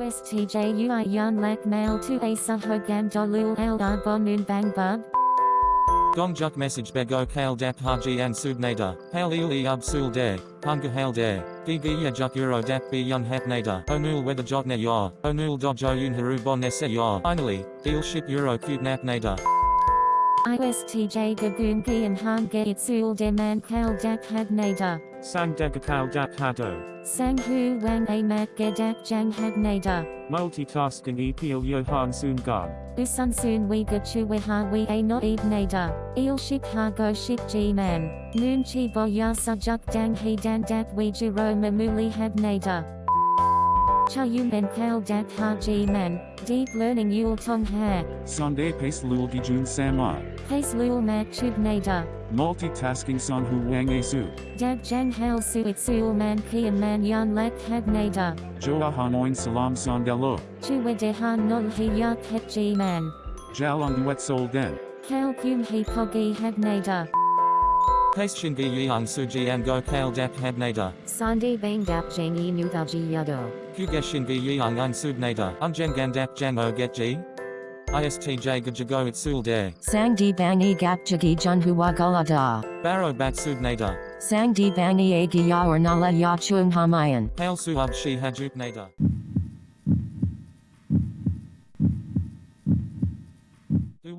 ISTJ UI Yan Lak Mail to A Sahogam Dolul Eldar Bonun Bang Bub. Gongjuk message bego kale dap haji an subnada, hail il e ub sul de, hunga hail ya juk euro dap be yun hap nada, onul weather jotne ya, onul dojo yun haru bon esse ya. Finally, deal ship euro nap nada. ISTJ Gagoon Gian Han Gait Sul De Man Kal Dak Had Nada. Sang Degakal Dak Hado. Sang Hu Wang A Mat Gedak Jang Had Nada. Multitasking Epil Johan Sun Gan. Usun Sun We Gachu We Ha We A No Eb Nada. Il Ship Ha Go Ship G Man. Noon Chi Bo Ya Sujuk Dang He Dan Dak We Juro Mamuli Had Nada. Cha Yum En Kal Dak Ha G Man. Deep Learning Yul Tong Ha. Sonde Pace Lul Gijun Sama. Pace Lul Mat Chub Nada. Multitasking Son Hu Wang Asu. Dag Jang Hal Suit Sul Man Kian Man Yan Lak Had Nada. Joa Hanoin Salam Sondelo. Chue De Han Nol He Yak Het G Man. Jalong Wet Sol Den. Kal Kum He Pogi Had Nada. Pace shingi yang suji and go kale dap hab nada. Sande bang dap jangi nuthaji yado. Kuge shingi yang an subnada, unjen gandap jan o er get g. ISTJ gajago it sul de. Sang di bangi gap jagi junhua gulada. Baro bat subnada. Sang di bangi agi ya or nala ya chung hamayan. Hail suab shi hajuk nada.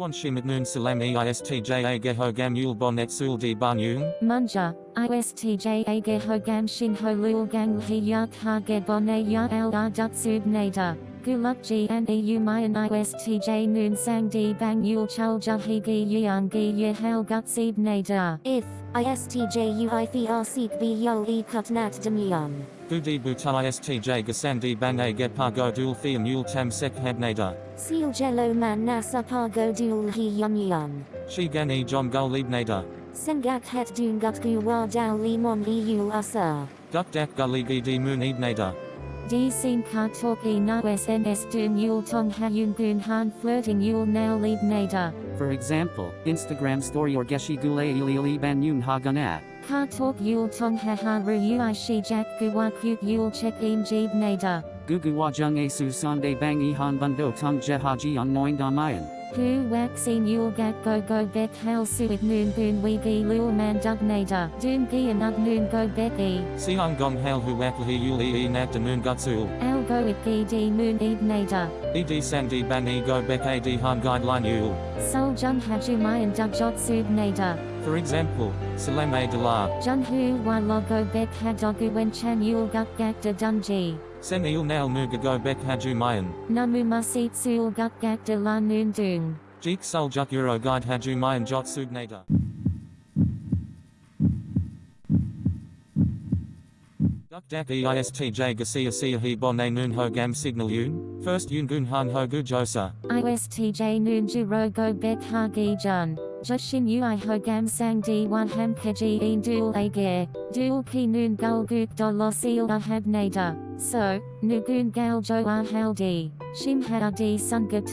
Duwan shimit noon salam e ISTJ a geho gam yul bonet sul di banyung. Munja. ISTJ Age Hogam Shin Ho Lul Gang He Yak Ha Ge Bone Ya El Ar Dut Sub Nada. Guluk G and EU Mayan ISTJ Noon Sang Di Bang Yul Chul Jahi Gi Yang Gi Ye Hel Gut Sib Nada. If ISTJ UIFR seek B Yo E Kutnat Demyum. Gudi buta ISTJ gasandi bang a get pargo dul theum yul tam sek hab nada. Seal Jello Man Nasa Pargo Dul He Yum Yum. Shi gan e jom gul lib nada. Sengak Het Dun Gut Gu Wa Dao Limon EU Asa. Duk dak gully gi di moon eb nada. D Sin Ka Talk E Na SNS Dun Yul Tong Ha Yun Gun Han Flirting Yul Nail Lib Nada. For example, Instagram story or Geshi Gule Ili Ili Ban Yun Haganat. Ka Talk Yul Tong Ha Ha Ru Ui Shi Jack Guwa Kut Yul Check Im Jib Nada. Gugu Wajung Asu Sande Bang E Han Bundo Tung Je Haji on Noin Damayan. Hu Wak Sin Yul Gat Go Go Bet Hal Suit Noon Boon We Gi Lul Man Dug Nada. Dun Gi Anug Noon Go Bet E. Siang gong hail hu wak hi yul e e nat de moon gutsul. Al Go It Gi D Moon Eb Nada. Ed sang di bang e go bek a di han guideline yul. Sol Jun Haju Mayan Dug Jot Sub Nada. For example, salam a de la. Jun Hu Wa Logo Bet Hadogu Wen Chan Yul Gut Gak De Dunji. Sen il nail muga go bek haju mayan. Namu Masit Sul Gut Gak De La Noon Dun. Jeek sul juk euro guide haju mayan jot sug nada. Duk dak istj gasia sia he bon a noon ho gam signal yun. First yun gun han ho gu josa. ISTJ Noon Juro Go Ha Gi Jun. Joshin Ui Ho Gam Sang Di Wan Ham Keji In Dul Agir. Dul Ki Noon Gul Guk Do Lo Seal Ahab Nada. So, Nugun Gal Jo Ah Haldi. Shim Hada Di Sun Gub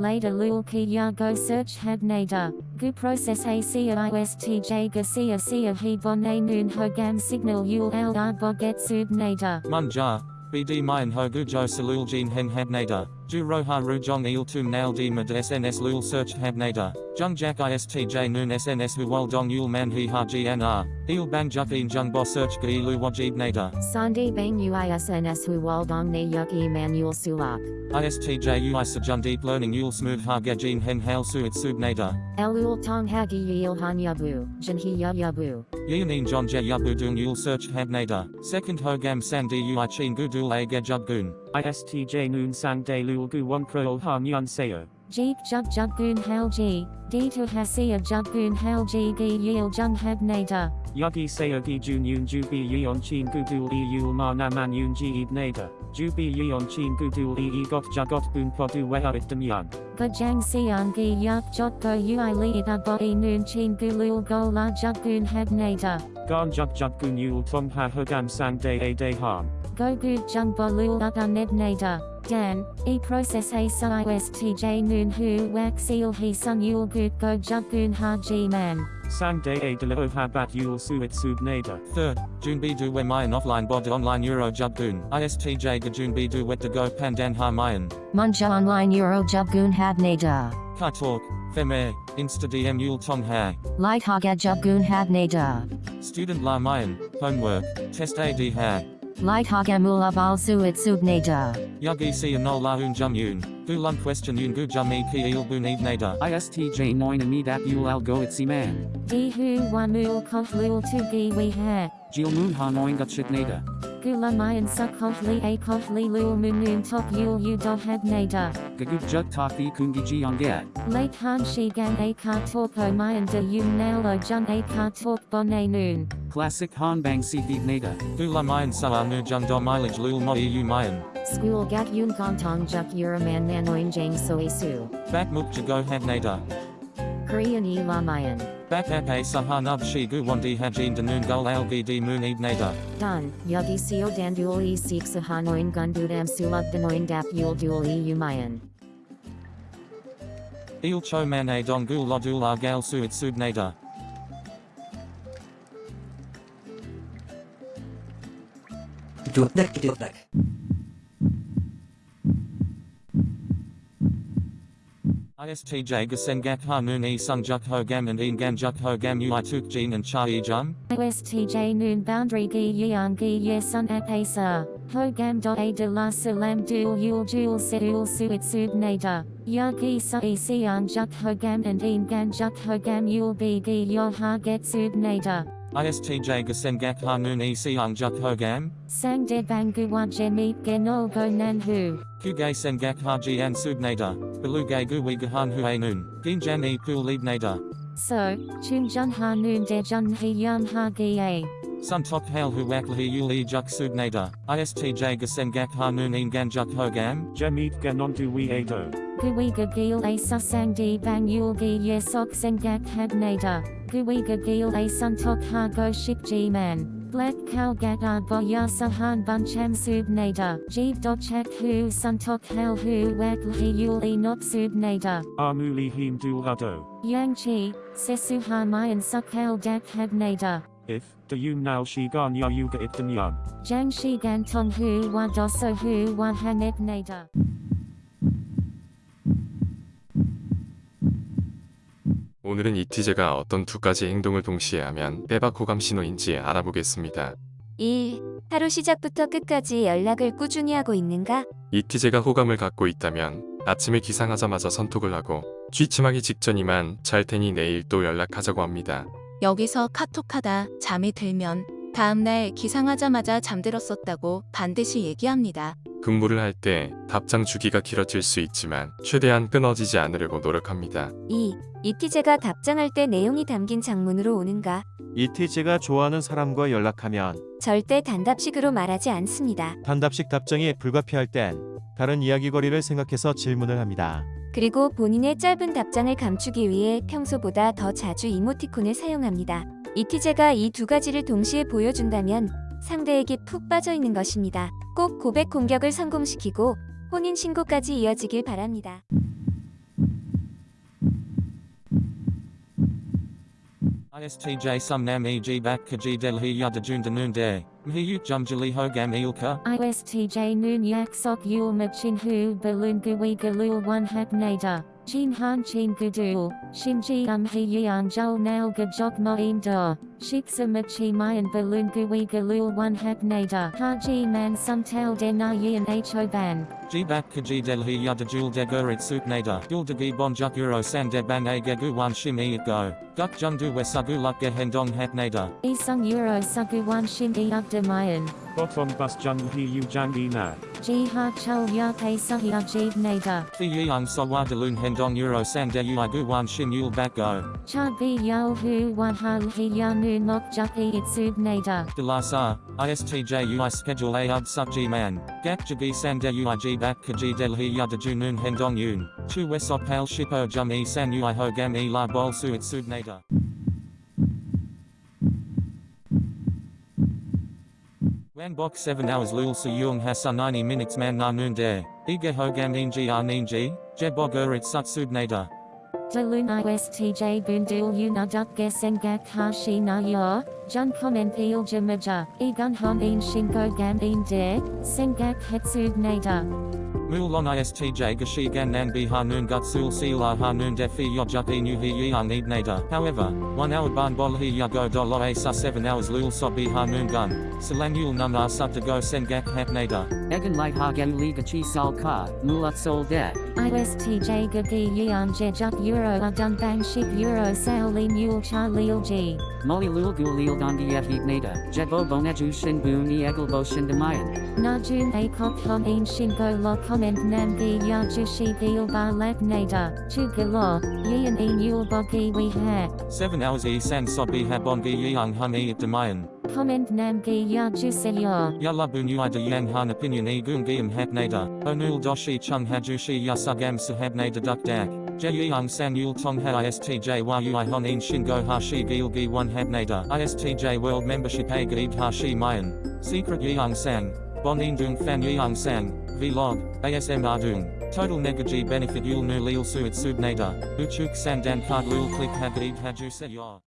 Later Lul Ki Ya Go Search Hab Nada. Gu Process A Sia ISTJ Gasia Sia A Noon Ho Gam Signal Yul Al Ar Boget Sub Nada. Munja. BD mayan ho gu jo salul jin hen hab nada. Ju roha ru jong il tum nail di mad SNS lul search hab nada. Jung jack istj noon SNS hu wal dong yul man he ha gnr. Il bang juk in jung bo search gi lu wajib nada. Sande bang uisns hu waldong ne yuk Emmanuel sulak. ISTJ ui sajun deep learning yul smooth ha gajin hen hail suit sub nada. Elul tong hagi yil han yabu, jinhi ya yabu. Yunin John Je Yabu Dung Yul Search Hab Nada. Second Hogam Sang Di Ui Chin Gudul A Gajub Gun. ISTJ Noon Sang De Lul Gu Won Krol Han Yun Seo. Jeek Jug Jug Gun Hal G. D to Hasia Jug Gun Hal G Gi Yil Jung Hab Nada. Yagi Seo Gi Jun Yun Ju Bi Yeon Chin Gudul E Yul Ma Na Man Yun Ji Ib Nada. Ju Bi Yeon Chin Gudul E E Got Jagot Bun Podu Weha It Dem Yan. Gajang Siang Gi Yak Jot Go Ui Li Ida Bo E Noon Chin Gulul Go La Jug Gun Hab Nada. Gan Jug Jug Gun Yul Tong Ha Hogam Sang De A De Han. Go Good Jung Bo Lul Uda Ned Nada. Dan, E process A Sa ISTJ Noon Hu Wak Seal He Sun Yul Good Go Jug Gun Ha G Man. Sang de a de la habat yul suit sub nada. Third, Junbi du we mayan offline bod online euro jubgun. ISTJ ga Junbi du wet de go pandan ha mayan. Munja online Euro Jubgun Habnada. Kai talk, feme, insta dm yul tong ha. Light Haga Jubgun Habnada. Student la mayan, homework, test ad ha. Light Haga Mula Bal Suit Subnada. Yagi si anol la un jum yun. Gu lun question yun gu jum e ki il bun eve. ISTJ 9 amid at yul al go itsi man. Di hu wamul kohlul tu gi we ha. Jil moon ha noin got nada. Gula mayan sa kohli a kohli lul munun tok yul u do had nada. Gaguk jug taki kungi ji on get. Late han shi gan a ka torko mayan de yun nail o jun a ka tork bonne noon. Classic Han Bang si nada. Gu la mayan sa anu jung do mileage lul mo eu mayan. School Gat Yun Gontong Juk Uraman Nanoin Jang Soesu. Back muk go had nada. Korean E Lamayan. Back ap a sahanub shi gu wandi hajin danun gul algi di moon eve nada. Dun, Yugi Seo Dandul E Seek Sahanoin Gundudam Suluk Danoin Dap Yul Dul E Umayan. Il cho man a dong gul lodul ar gal suit sub nada. Dudek dudek. ISTJ gasengak ha noon e sung juk ho gam and een gan juk ho gam ui tuk jin and cha e jung. ISTJ noon boundary gi yang gi ye sun apesa. Hogam dot a de la salam dul yul jul seul suit sub nada. Ya gi sa e sian juk hogam and een gan juk hogam yul bi gi yo ha get sub nada. ISTJ gasengak ha noon e siang juk ho gam. Sang de bangu wa jemit genol go nan hu. Kugay sengak ha jian sub nada. Belugay gu wi gahan hu a noon. Ginjan e kul lead nada. So, chun jun ha noon de jun he yum ha gi a. Sun tok hail hu wak lahi yul e juk sub nada. ISTJ gasengak ha noon een gan juk ho gam. Jamit ganon du we ado. Guiga gil a susang di bang yul gi sengak had nada. Guiga gil a sun tok ha go ship g man. Black cow gat a bo ya sahan buncham sub nada. Jeev dot chak hu sun tok hal hu wak hi yul e not sub nada. Amuli him dul ado. Yang chi, sesu ha mayan suk hal dak had nada. If, the yun now shi gan ya yuga it den yun. Jang shi gan tong hu wa doso hu wa hanet nada. 오늘은 이티제가 어떤 두 가지 행동을 동시에 하면 빼박 호감 신호인지 알아보겠습니다. 1. 하루 시작부터 끝까지 연락을 꾸준히 하고 있는가? 이티제가 호감을 갖고 있다면 아침에 기상하자마자 선톡을 하고 취침하기 직전이만 잘 테니 내일 또 연락하자고 합니다. 여기서 카톡하다 잠이 들면 다음날 기상하자마자 잠들었었다고 반드시 얘기합니다. 근무를 할 때 답장 주기가 길어질 수 있지만 최대한 끊어지지 않으려고 노력합니다. 2. 이티제가 답장할 때 내용이 담긴 장문으로 오는가? 이티제가 좋아하는 사람과 연락하면 절대 단답식으로 말하지 않습니다. 단답식 답장이 불가피할 땐 다른 이야기거리를 생각해서 질문을 합니다. 그리고 본인의 짧은 답장을 감추기 위해 평소보다 더 자주 이모티콘을 사용합니다. 이티제가 이 두 가지를 동시에 보여준다면 상대에게 푹 빠져 있는 것입니다. 꼭 고백 공격을 성공시키고 혼인 신고까지 이어지길 바랍니다. ISTJ e danun de. Mhi yuk jum jali ho gam ilka. ISTJ noon yak sok yul machin hu balloon gui galul one hap nada. Chin han chin gudul, shinji um he yan jol nal gajok moin da. Shiksa machi mayan balloon gui galul one hap nada. Haji man sun tal de na yin ho ban. G bak kaji del hi yada jul de gurit sup nada. Gul de gi bon san de bang a gegu wan shim e it go. Guk jung du wesagu luk ge hendong hap nada. Isung euro sugu one shin e up de mayan. Bottom bus jun he yu jang e na. Ji ha chul ya pay sahi ajib nada. Thi yang so wadalun hendong euro san de ui gu wan shim yul bak go. Cha bi yo hu wa ha hi ya nu nok juk e it sub nada. De la sa, ISTJ ui schedule a ub sub man. Gak jagi san de ui g bak kaji del yada junun hendong yun. Chu wesop pal shipo jum e san ui ho gam e la bol su it sub nada. Wan bok 7 hours lul su yung hasa 90 minutes man na noon. Ige ho gam inji ar ninji, je bog urit sut sub nada. Dalun istj bundul unaduk gesengak hashi na yo, jun comment il jamaja, egun hon ein shingo gam ein de, sengak hetsug nada. Mulon istj gashi gan nan bi hanun gutsul sila hanun defi yojuk inu hi yang need nada. However, one hour ban bol hi yago do lo asa seven hours lul so bi hanun gun. Selangul num ar sub to go sengak hap nada. Egan light hagen liga chi sal ka, mulat sol de. ISTJ gagi yeon jejuk euro adun bang ship euro sao li mule cha lil g. Muli lul gul lil dondi yet nada, jebo boneju shin ni egel bo shin demayan. Na jun a kok hon ein shingo lo comment nam gi ya jushi gil ba lab nada, chu galo, yeon ein yul bogi we ha. 7 hours e san so bi gi yang hun e at demayan. Comment nam gi ya juseyo. Yalla bu nui de yang han opinion e gung giam hap nada. Onul doshi chung hajushi yasugam sahab nada duk dak. Je yang san yul tong ha istj wa ui hon in shingo hashi gil gi one hab nada. Istj world membership a gib hashi mayan. Secret yang sang. Bon in dung fan yang sang. Vlog. ASM ardung. Total negaji benefit yul nu lil suit sub nada. Uchuk san dan card lul click hagib haju se.